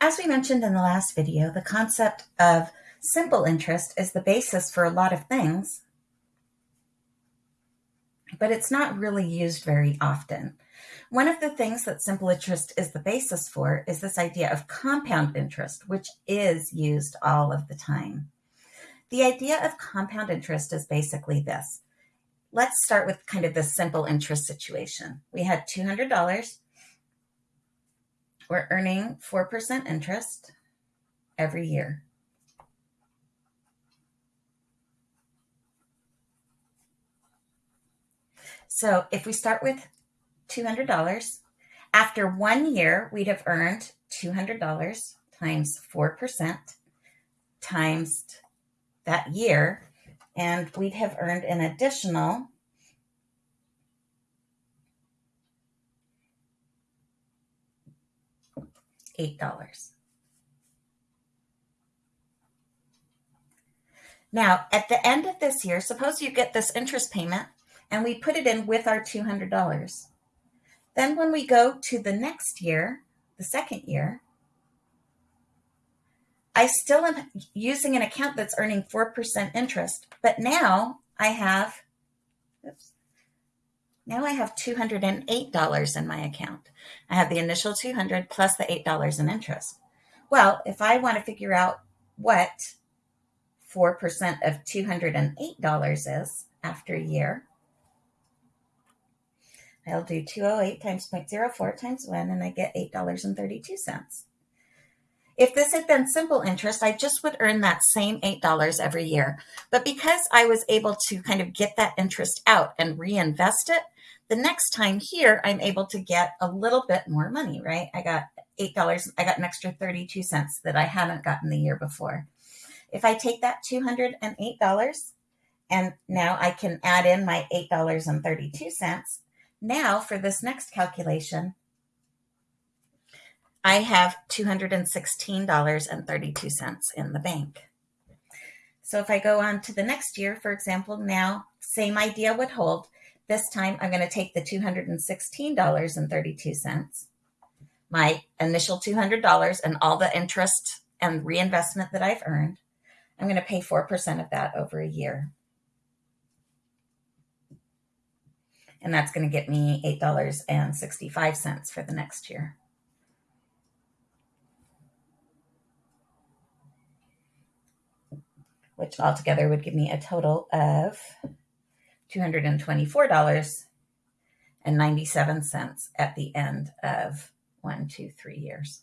As we mentioned in the last video, the concept of simple interest is the basis for a lot of things, but it's not really used very often. One of the things that simple interest is the basis for is this idea of compound interest, which is used all of the time. The idea of compound interest is basically this. Let's start with kind of the simple interest situation. We had $200. We're earning 4% interest every year. So if we start with $200, after one year, we'd have earned $200 times 4% times that year, and we'd have earned an additional $8. Now, at the end of this year, suppose you get this interest payment and we put it in with our $200. Then when we go to the next year, the second year, I still am using an account that's earning 4% interest, but now I have, oops, now I have $208 in my account. I have the initial 200 plus the $8 in interest. Well, if I want to figure out what 4% of $208 is after a year, I'll do 208 times 0.04 times 1, and I get $8.32. If this had been simple interest, I just would earn that same $8 every year. But because I was able to kind of get that interest out and reinvest it, the next time here, I'm able to get a little bit more money, right? I got $8, I got an extra 32 cents that I hadn't gotten the year before. If I take that $208 and now I can add in my $8.32, now for this next calculation, I have $216.32 in the bank. So if I go on to the next year, for example, now same idea would hold. This time I'm going to take the $216.32, my initial $200 and all the interest and reinvestment that I've earned. I'm going to pay 4% of that over a year. And that's going to get me $8.65 for the next year. Which altogether would give me a total of $224.97 at the end of one, two, three years.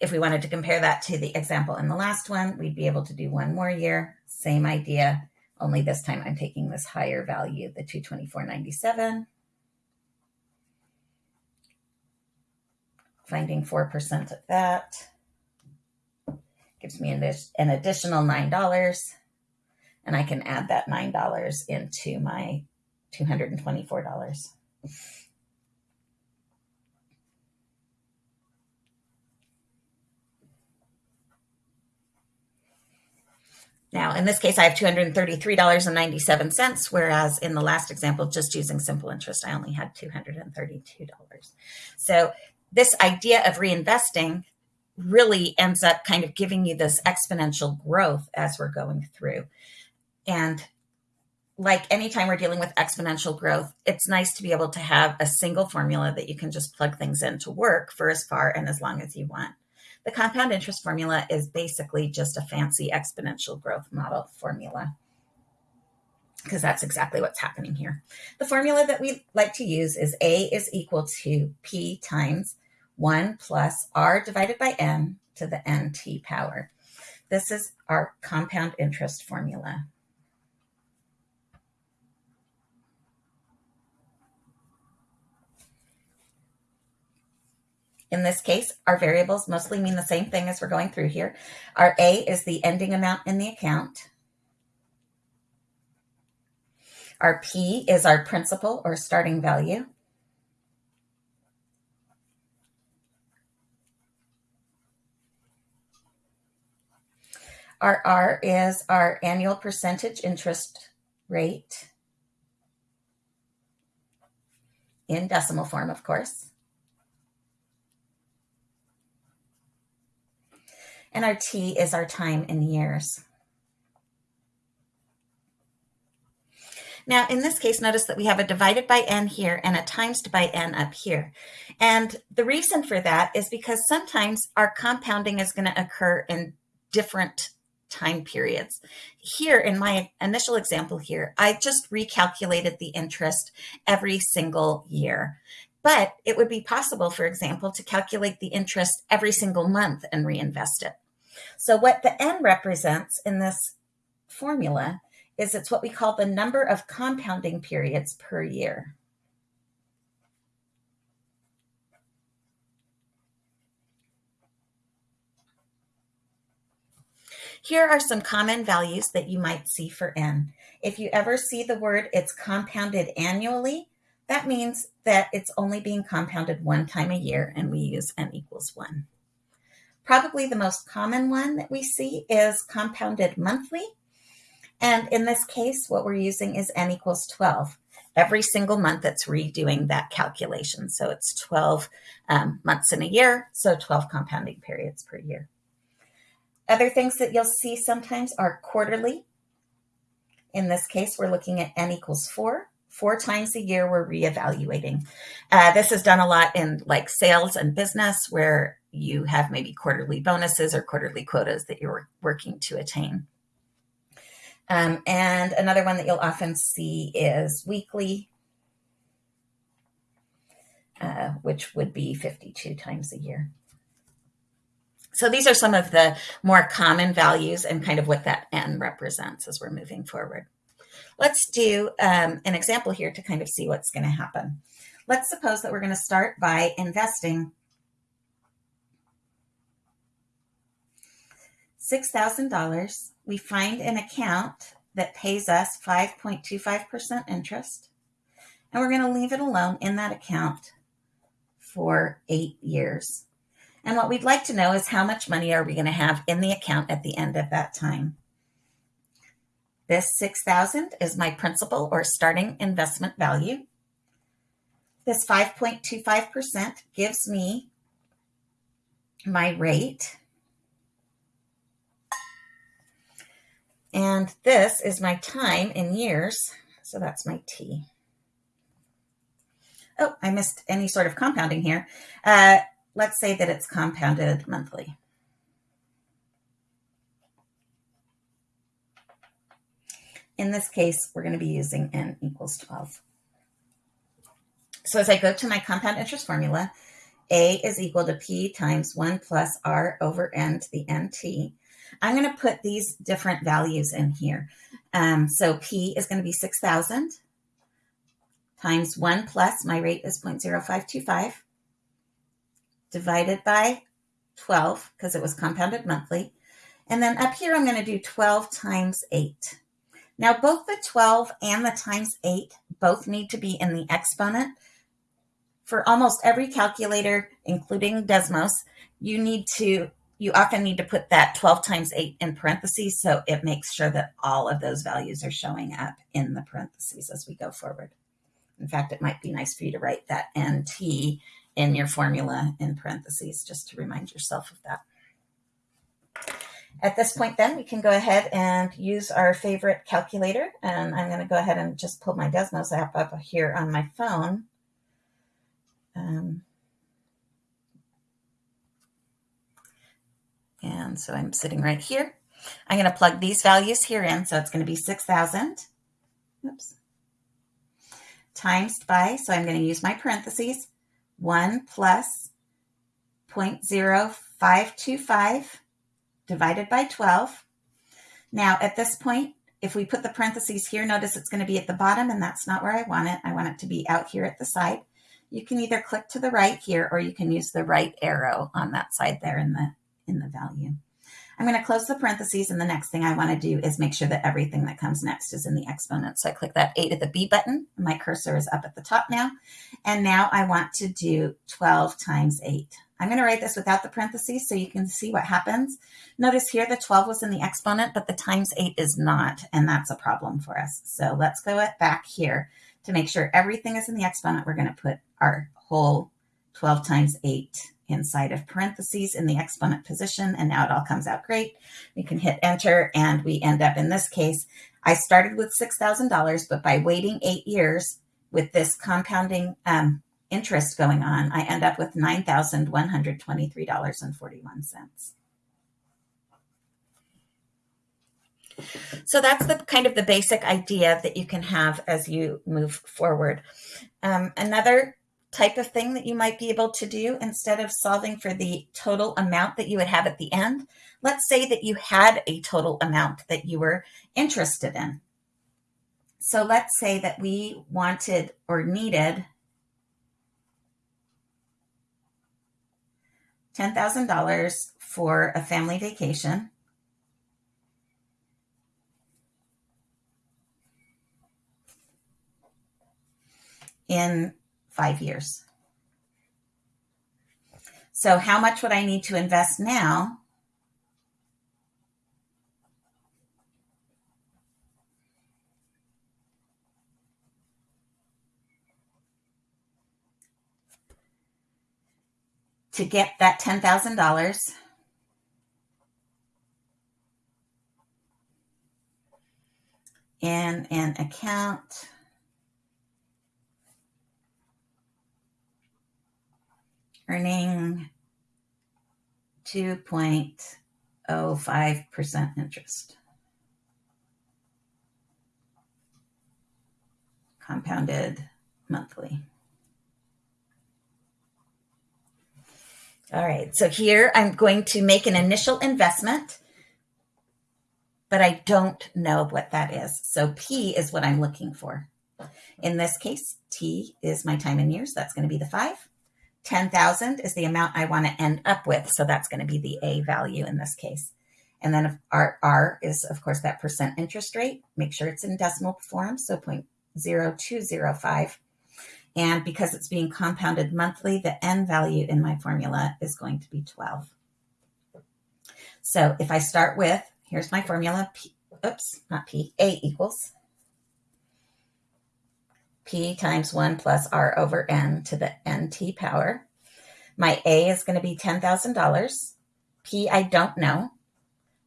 If we wanted to compare that to the example in the last one, we'd be able to do one more year, same idea, only this time I'm taking this higher value, the 224.97, finding 4% of that gives me an, an additional $9 and I can add that $9 into my $224. Now, in this case, I have $233.97, whereas in the last example, just using simple interest, I only had $232. So this idea of reinvesting really ends up kind of giving you this exponential growth as we're going through. And like anytime we're dealing with exponential growth, it's nice to be able to have a single formula that you can just plug things in to work for as far and as long as you want. The compound interest formula is basically just a fancy exponential growth model formula because that's exactly what's happening here. The formula that we like to use is A is equal to P times 1 plus R divided by N to the NT power. This is our compound interest formula. In this case, our variables mostly mean the same thing as we're going through here. Our A is the ending amount in the account. Our P is our principal or starting value. Our R is our annual percentage interest rate in decimal form, of course. And our T is our time in years. Now, in this case, notice that we have a divided by n here and a times by n up here. And the reason for that is because sometimes our compounding is going to occur in different time periods. Here in my initial example here, I just recalculated the interest every single year. But it would be possible, for example, to calculate the interest every single month and reinvest it. So what the N represents in this formula is it's what we call the number of compounding periods per year. Here are some common values that you might see for n. If you ever see the word it's compounded annually, that means that it's only being compounded one time a year and we use n equals 1. Probably the most common one that we see is compounded monthly. And in this case, what we're using is n equals 12. Every single month it's redoing that calculation. So it's 12 um, months in a year, so 12 compounding periods per year. Other things that you'll see sometimes are quarterly. In this case, we're looking at n equals 4. Four times a year, we're reevaluating. Uh, this is done a lot in like sales and business where you have maybe quarterly bonuses or quarterly quotas that you're working to attain. Um, and another one that you'll often see is weekly, uh, which would be 52 times a year. So these are some of the more common values and kind of what that N represents as we're moving forward. Let's do um, an example here to kind of see what's going to happen. Let's suppose that we're going to start by investing $6,000. We find an account that pays us 5.25% interest, and we're going to leave it alone in that account for eight years. And what we'd like to know is how much money are we going to have in the account at the end of that time? This 6000 is my principal or starting investment value. This 5.25% gives me my rate. And this is my time in years. So that's my T. Oh, I missed any sort of compounding here. Uh, let's say that it's compounded monthly. In this case, we're going to be using n equals 12. So as I go to my compound interest formula, A is equal to P times 1 plus R over N to the NT. I'm going to put these different values in here. Um, so P is going to be 6,000 times 1 plus, my rate is 0.0525 divided by 12 because it was compounded monthly. And then up here, I'm going to do 12 times 8. Now, both the 12 and the times 8 both need to be in the exponent. For almost every calculator, including Desmos, you need to, you often need to put that 12 times 8 in parentheses, so it makes sure that all of those values are showing up in the parentheses as we go forward. In fact, it might be nice for you to write that NT in your formula in parentheses just to remind yourself of that. At this point then, we can go ahead and use our favorite calculator. And I'm going to go ahead and just pull my Desmos app up here on my phone. Um, and so I'm sitting right here. I'm going to plug these values here in. So it's going to be 6,000. Oops. Times by, so I'm going to use my parentheses, 1 plus 0.0525 divided by 12. Now at this point, if we put the parentheses here, notice it's going to be at the bottom and that's not where I want it. I want it to be out here at the side. You can either click to the right here or you can use the right arrow on that side there in the, in the value. I'm going to close the parentheses and the next thing I want to do is make sure that everything that comes next is in the exponent. So I click that A to the B button. My cursor is up at the top now. And now I want to do 12 times 8. I'm going to write this without the parentheses so you can see what happens. Notice here the 12 was in the exponent, but the times 8 is not, and that's a problem for us. So let's go back here to make sure everything is in the exponent. We're going to put our whole 12 times 8 inside of parentheses in the exponent position, and now it all comes out great. We can hit enter, and we end up in this case. I started with $6,000, but by waiting eight years with this compounding um, interest going on, I end up with $9,123.41. So that's the kind of the basic idea that you can have as you move forward. Um, another type of thing that you might be able to do instead of solving for the total amount that you would have at the end. Let's say that you had a total amount that you were interested in. So let's say that we wanted or needed $10,000 for a family vacation. in five years. So how much would I need to invest now? To get that $10,000 in an account earning 2.05% interest. Compounded monthly. All right, so here I'm going to make an initial investment, but I don't know what that is. So P is what I'm looking for. In this case, T is my time in years. That's going to be the five. 10,000 is the amount I want to end up with. So that's going to be the A value in this case. And then our R is, of course, that percent interest rate. Make sure it's in decimal form, so 0.0205. And because it's being compounded monthly, the N value in my formula is going to be 12. So if I start with, here's my formula, P, oops, not P, A equals P times 1 plus R over N to the NT power. My A is going to be $10,000. P I don't know.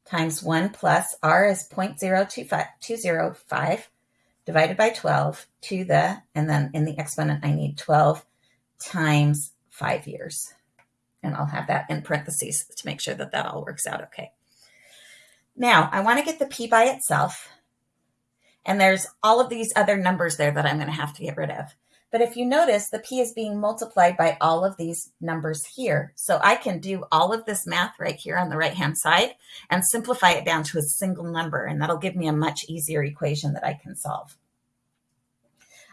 Times 1 plus R is 0.0205 divided by 12 to the, and then in the exponent, I need 12 times 5 years. And I'll have that in parentheses to make sure that that all works out okay. Now, I want to get the P by itself. And there's all of these other numbers there that I'm going to have to get rid of. But if you notice, the P is being multiplied by all of these numbers here. So I can do all of this math right here on the right-hand side and simplify it down to a single number. And that'll give me a much easier equation that I can solve.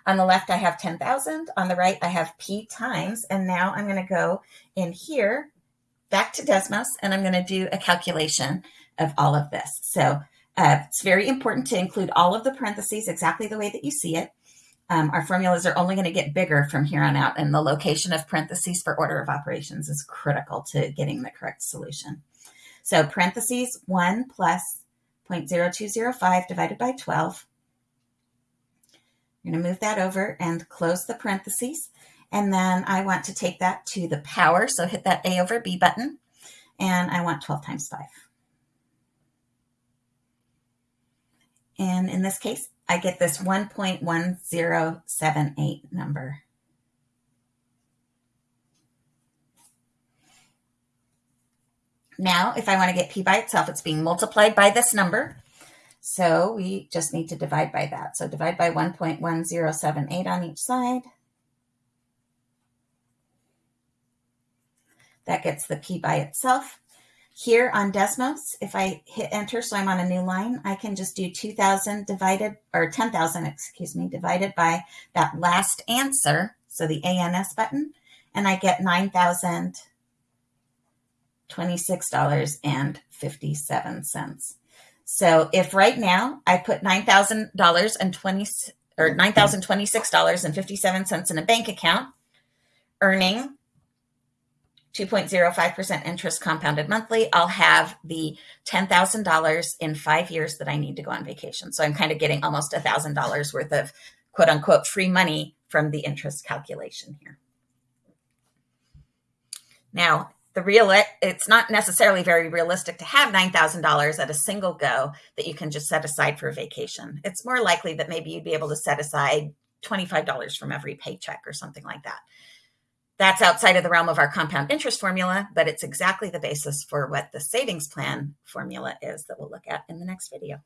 On the left, I have 10,000. On the right, I have P times. And now I'm going to go in here back to Desmos, and I'm going to do a calculation of all of this. So uh, it's very important to include all of the parentheses exactly the way that you see it. Um, our formulas are only going to get bigger from here on out, and the location of parentheses for order of operations is critical to getting the correct solution. So parentheses 1 plus 0.0205 divided by 12. I'm going to move that over and close the parentheses. And then I want to take that to the power, so hit that A over B button, and I want 12 times 5. And in this case, I get this 1.1078 number. Now, if I want to get p by itself, it's being multiplied by this number. So we just need to divide by that. So divide by 1.1078 on each side. That gets the p by itself. Here on Desmos, if I hit enter, so I'm on a new line, I can just do 2,000 divided, or 10,000, excuse me, divided by that last answer, so the ANS button, and I get $9,026.57. So if right now I put $9,000 and 20 or $9,026.57 in a bank account, earning 2.05% interest compounded monthly, I'll have the $10,000 in five years that I need to go on vacation. So I'm kind of getting almost $1,000 worth of quote unquote free money from the interest calculation here. Now, the real it's not necessarily very realistic to have $9,000 at a single go that you can just set aside for a vacation. It's more likely that maybe you'd be able to set aside $25 from every paycheck or something like that. That's outside of the realm of our compound interest formula, but it's exactly the basis for what the savings plan formula is that we'll look at in the next video.